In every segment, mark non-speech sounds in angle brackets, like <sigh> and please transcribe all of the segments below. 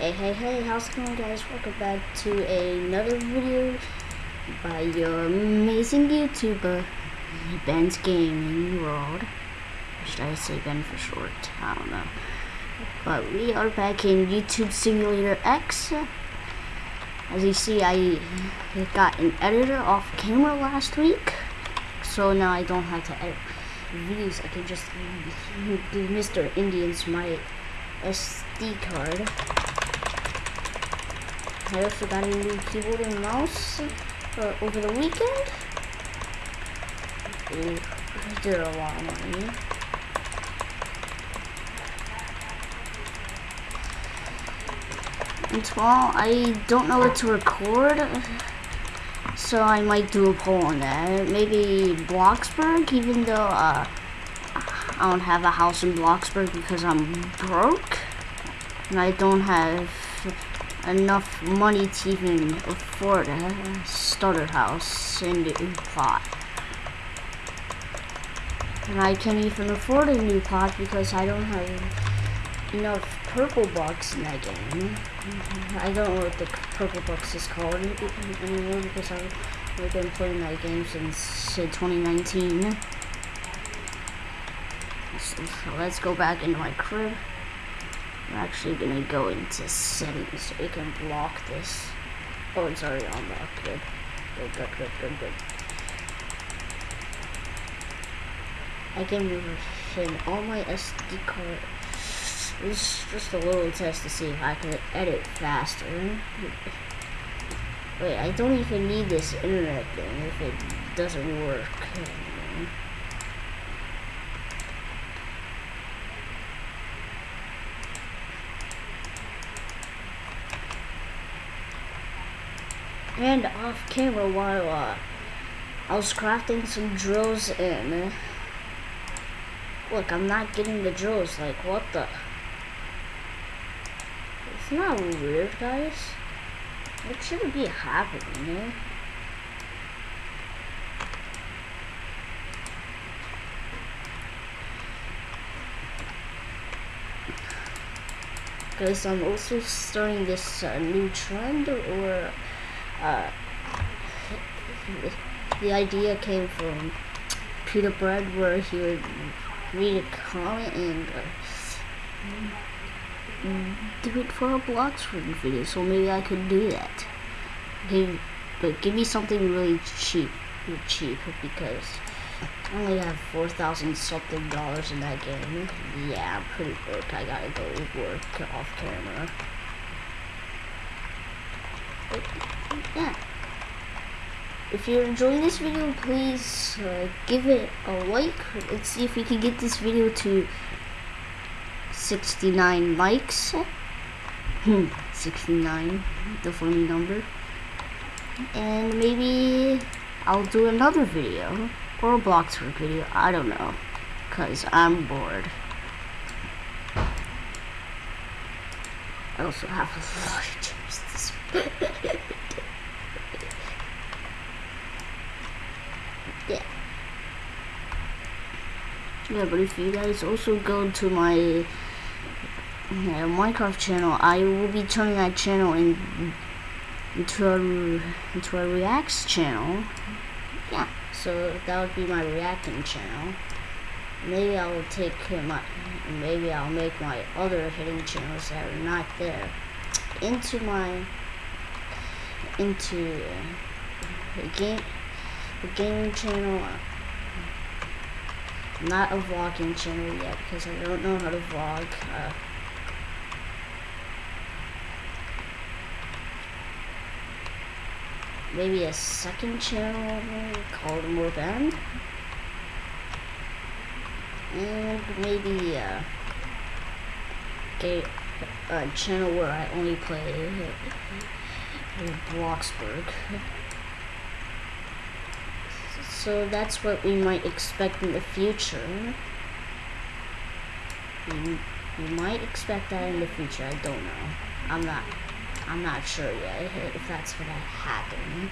Hey, hey, hey, how's it going guys? Welcome back to another video by your amazing YouTuber, Ben's Gaming World. Or should I say Ben for short? I don't know. But we are back in YouTube Simulator X. As you see, I got an editor off camera last week. So now I don't have to edit videos. I can just give Mr. Indians my SD card. I also got a new keyboard and mouse uh, over the weekend. Ooh, I a lot of money. And tomorrow I don't know what to record, so I might do a poll on that. Maybe Bloxburg, even though uh, I don't have a house in Bloxburg because I'm broke, and I don't have enough money to even afford a starter house in the plot. And I can't even afford a new plot because I don't have enough purple bucks in that game. I don't know what the purple bucks is called anymore because I've been playing that game since 2019. So let's go back into my crib. I'm actually gonna go into settings so we can block this. Oh, it's already unlocked. Good. Good, good, good, good, good. I can in all my SD card. This is just a little test to see if I can edit faster. Wait, I don't even need this internet thing if it doesn't work. And off camera while uh, I was crafting some drills in. Look, I'm not getting the drills, like what the? It's not weird, guys. What should be happening, eh? Because I'm also starting this uh, new trend, or uh, the idea came from Peter Bread where he would read a comment and uh, do it for a Bloxburg video so maybe I could do that. Give, but give me something really cheap cheap because I only have 4,000 something dollars in that game. Yeah pretty broke. I gotta go work off camera yeah. If you're enjoying this video, please uh, give it a like. Let's see if we can get this video to 69 likes. Hmm, 69, the funny number. And maybe I'll do another video or a Bloxburg video. I don't know, cause I'm bored. I also have a lot of chips. <laughs> yeah. Yeah, but if you guys also go to my uh, Minecraft channel, I will be turning that channel in, into a into a reacts channel. Yeah, so that would be my reacting channel. Maybe I will take my, maybe I'll make my other hidden channels that are not there into my into uh, a game the gaming channel not a vlogging channel yet because I don't know how to vlog uh, maybe a second channel called More Ben and maybe uh, a, a channel where I only play Bloxburg. <laughs> So that's what we might expect in the future. We, might expect that in the future. I don't know. I'm not. I'm not sure yet if that's gonna happen.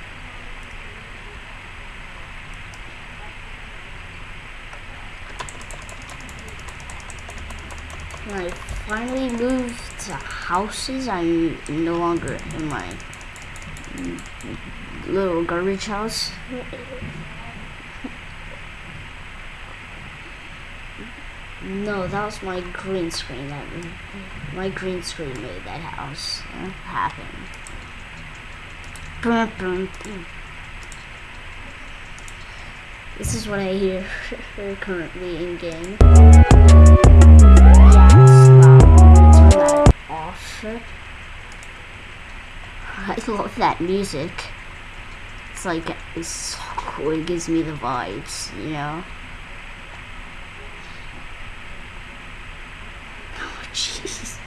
I finally moved to houses. I'm no longer in my little garbage house. No, that was my green screen. That my green screen made that house uh, happen. This is what I hear <laughs> currently in game. That off. I love that music. It's like it's so cool. It gives me the vibes, you know. Jeez.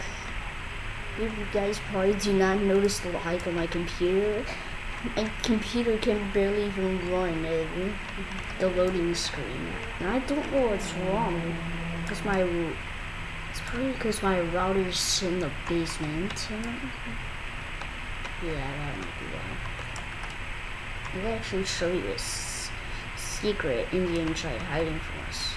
You guys probably do not notice the lag on my computer. My computer can barely even run the loading screen. And I don't know what's wrong. Because my... It's probably because my router's in the basement. Yeah, that might be why. I'll actually show you a secret Indian tried hiding from us.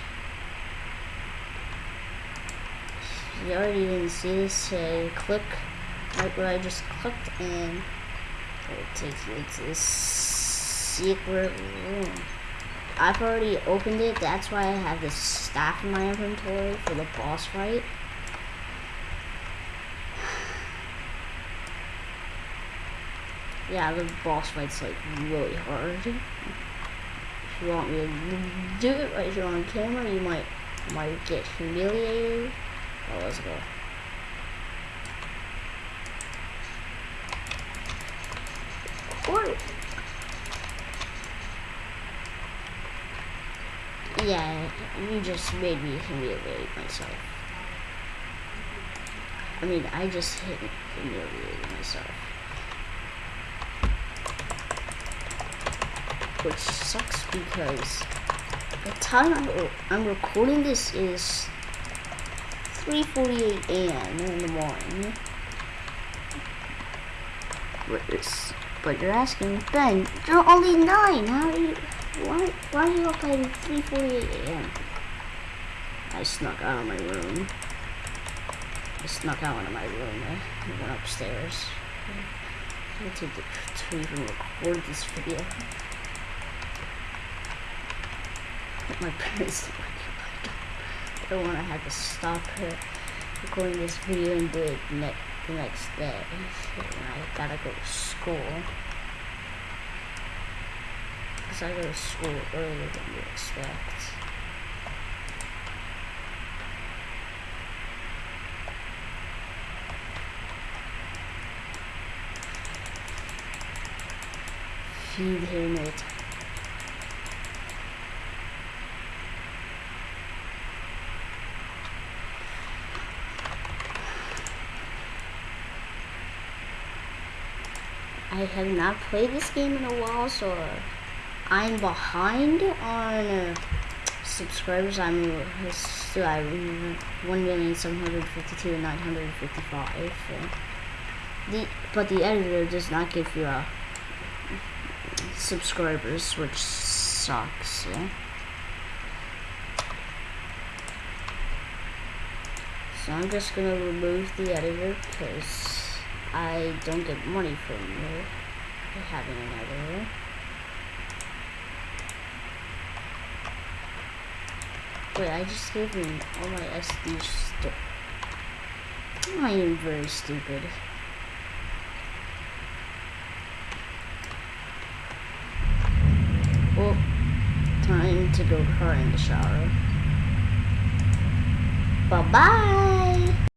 You already didn't see this, uh, click right where I just clicked and it takes you to this secret room. I've already opened it, that's why I have this staff in my inventory for the boss fight. Yeah, the boss fight's like really hard. If you want me to do it right here on camera, you might might get humiliated. Oh, let's go. Yeah, you just made me humiliate myself. I mean, I just hit humiliated myself. Which sucks because the time I'm recording this is 3.48 a.m. in the morning. What is? But you're asking, Ben, you're only 9. How are you, why, why are you up at 3.48 a.m.? I snuck out of my room. I snuck out of my room. I went upstairs. I to, to even record this video. My <laughs> parents I don't want to have to stop her recording this video and do it ne the next day. And I gotta go to school. Because I go to school earlier than you expect. Feed him. I have not played this game in a while, so I'm behind on uh, subscribers. I'm still at 1,752,955. The but the editor does not give you uh, subscribers, which sucks. Yeah? So I'm just gonna remove the editor because I don't get money from you having another. Wait, I just gave him all my SD stuff. I am very stupid. Well, time to go cry in the shower. Bye-bye!